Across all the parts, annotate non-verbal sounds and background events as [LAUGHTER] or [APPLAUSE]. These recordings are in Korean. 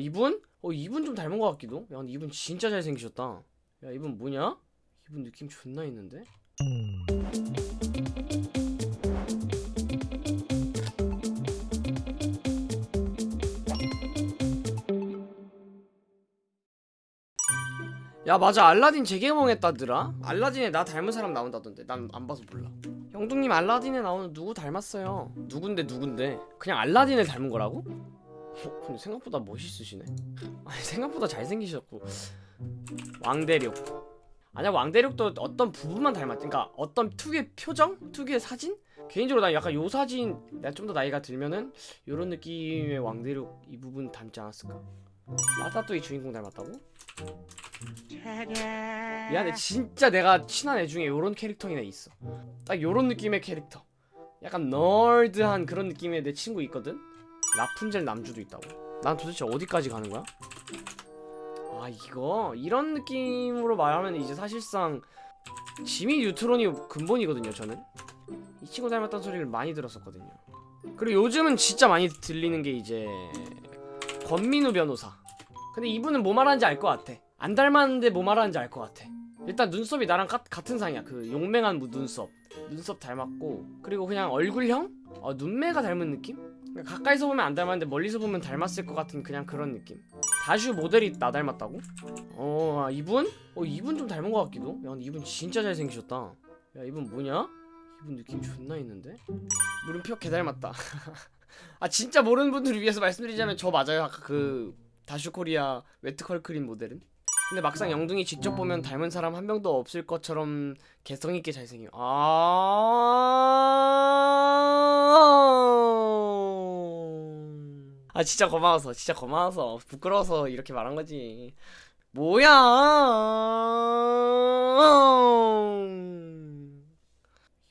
이분? 어 이분 좀 닮은 것 같기도 야 근데 이분 진짜 잘생기셨다 야 이분 뭐냐? 이분 느낌 존나 있는데? 야 맞아 알라딘 재개봉했다더라 알라딘에 나 닮은 사람 나온다던데 난 안 봐서 몰라 형둥님 알라딘에 나오는 누구 닮았어요 누군데 누군데 그냥 알라딘을 닮은 거라고? 어, 근데 생각보다 멋있으시네 아니 생각보다 잘생기셨고 왕대륙 아니야 왕대륙도 어떤 부분만 닮았지 그니까 어떤 특유의 표정? 특유의 사진? 개인적으로 난 약간 요 사진 내가 좀 더 나이가 들면은 요런 느낌의 왕대륙 이 부분 닮지 않았을까 라타또이 주인공 닮았다고? 미안해 진짜 내가 친한 애 중에 요런 캐릭터인 애 있어 딱 요런 느낌의 캐릭터 약간 널드한 그런 느낌의 내 친구 있거든? 라푼젤 남주도 있다고? 난 도대체 어디까지 가는 거야? 아 이거? 이런 느낌으로 말하면 이제 사실상 지미 뉴트론이 근본이거든요 저는. 이 친구 닮았다는 소리를 많이 들었었거든요. 그리고 요즘은 진짜 많이 들리는 게 이제 권민우 변호사. 근데 이분은 뭐 말하는지 알 것 같아. 안 닮았는데 뭐 말하는지 알 것 같아. 일단 눈썹이 나랑 가, 같은 상이야. 그 용맹한 무- 눈썹. 눈썹 닮았고. 그리고 그냥 얼굴형? 어, 눈매가 닮은 느낌? 그러니까 가까이서 보면 안 닮았는데 멀리서 보면 닮았을 것 같은 그냥 그런 느낌. 다슈 모델이 나 닮았다고? 어 아, 이분? 어 이분 좀 닮은 것 같기도? 야 근데 이분 진짜 잘생기셨다. 야 이분 뭐냐? 이분 느낌 존나 있는데? 물음표 개 닮았다. [LAUGHS] 아 진짜 모르는 분들을 위해서 말씀드리자면 저 맞아요. 아까 그 다슈코리아 웨트컬크림 모델은? 근데 막상 영둥이 직접 보면 닮은 사람 한 명도 없을 것처럼 개성있게 잘생겨. 아... 아 진짜 고마워서 진짜 고마워서 부끄러워서 이렇게 말한 거지. 뭐야?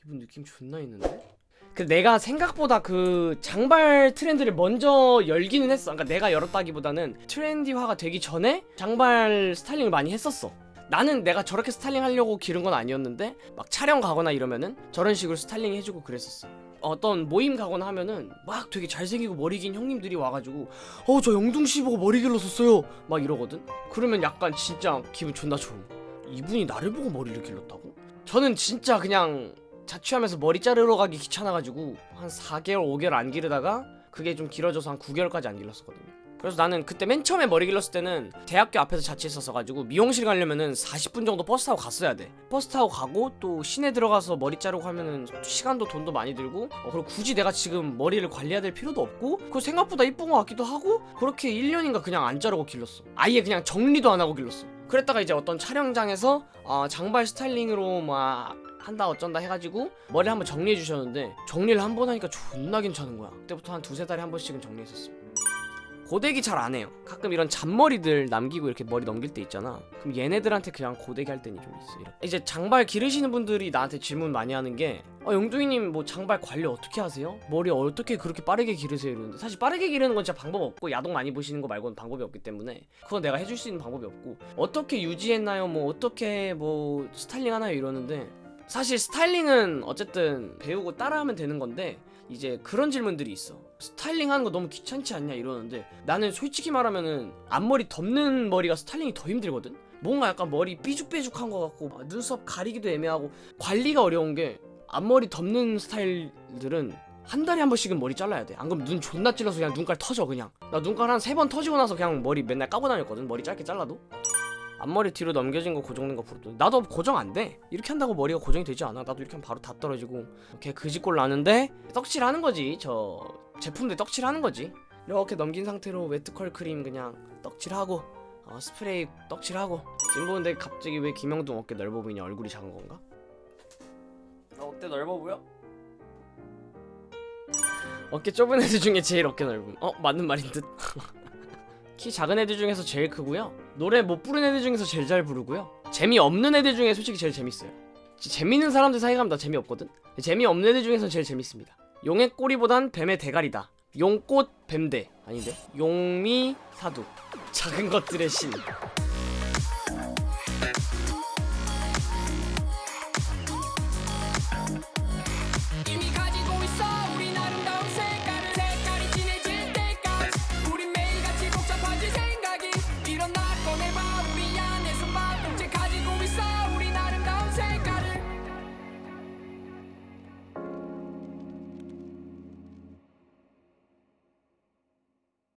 이분 느낌 존나 있는데? 그 내가 생각보다 그 장발 트렌드를 먼저 열기는 했어. 그러니까 내가 열었다기보다는 트렌디화가 되기 전에 장발 스타일링을 많이 했었어 나는 내가 저렇게 스타일링 하려고 기른 건 아니었는데 막 촬영 가거나 이러면은 저런 식으로 스타일링 해주고 그랬었어. 어떤 모임 가거나 하면은 막 되게 잘생기고 머리 긴 형님들이 와가지고 어 저 영둥씨 보고 머리 길렀었어요. 막 이러거든. 그러면 약간 진짜 기분 존나 좋음 이분이 나를 보고 머리를 길렀다고? 저는 진짜 그냥 자취하면서 머리 자르러 가기 귀찮아가지고 한 4개월 5개월 안 기르다가 그게 좀 길어져서 한 9개월까지 안 길렀었거든요 그래서 나는 그때 맨 처음에 머리 길렀을 때는 대학교 앞에서 자취했었어가지고 미용실 가려면은 40분 정도 버스 타고 갔어야 돼. 버스 타고 가고 또 시내 들어가서 머리 자르고 하면은 시간도 돈도 많이 들고 어, 그리고 굳이 내가 지금 머리를 관리해야 될 필요도 없고 그리고 생각보다 이쁜 것 같기도 하고 그렇게 1년인가 그냥 안 자르고 길렀어. 아예 그냥 정리도 안 하고 길렀어. 그랬다가 이제 어떤 촬영장에서 어, 장발 스타일링으로 막 한다 어쩐다 해가지고 머리 한번 정리해 주셨는데 정리를 한 번 하니까 존나 괜찮은 거야. 그때부터 한 두세 달에 한 번씩은 정리했었어 고데기 잘 안 해요 가끔 이런 잔머리들 남기고 이렇게 머리 넘길 때 있잖아 그럼 얘네들한테 그냥 고데기 할 때는 좀 있어 이렇게. 이제 장발 기르시는 분들이 나한테 질문 많이 하는 게 어, 영둥이님 뭐 장발 관리 어떻게 하세요? 머리 어떻게 그렇게 빠르게 기르세요? 이러는데 사실 빠르게 기르는 건 진짜 방법 없고 야동 많이 보시는 거 말고는 방법이 없기 때문에 그건 내가 해줄 수 있는 방법이 없고 어떻게 유지했나요? 뭐 어떻게 뭐 스타일링 하나요? 이러는데 사실 스타일링은 어쨌든 배우고 따라하면 되는 건데 이제 그런 질문들이 있어. 스타일링 하는 거 너무 귀찮지 않냐 이러는데 나는 솔직히 말하면은 앞머리 덮는 머리가 스타일링이 더 힘들거든? 뭔가 약간 머리 삐죽삐죽한 거 같고 아, 눈썹 가리기도 애매하고 관리가 어려운 게 앞머리 덮는 스타일들은 한 달에 한 번씩은 머리 잘라야 돼안 그러면 눈 존나 찔러서 그냥 눈깔 터져 그냥. 나 눈깔 한 세 번 터지고 나서 그냥 머리 맨날 까고 다녔거든 머리 짧게 잘라도 앞머리 뒤로 넘겨진 거 고정된 거 부르도 나도 고정 안 돼. 이렇게 한다고 머리가 고정이 되지 않아. 나도 이렇게 하면 바로 다 떨어지고. 이렇게 그지꼴 나는데 떡칠하는 거지. 저 제품들 떡칠하는 거지. 이렇게 넘긴 상태로 웨트컬 크림 그냥 떡칠하고 어, 스프레이 떡칠하고. 지금 보는데 갑자기 왜 김영동 어깨 넓어 보이냐? 얼굴이 작은 건가? 나 어깨 넓어 보여? 어깨 좁은 애들 중에 제일 어깨 넓음. 어? 맞는 말인 듯 [LAUGHS] 키 작은 애들 중에서 제일 크고요. 노래 못 부르는 애들 중에서 제일 잘 부르고요. 재미없는 애들 중에 솔직히 제일 재밌어요. 지- 재밌는 사람들 사이 가면 다 재미없거든? 재미없는 애들 중에서 제일 재밌습니다. 용의 꼬리보단 뱀의 대가리다. 용꽃 뱀대. 아닌데? 용미 사두. 작은 것들의 신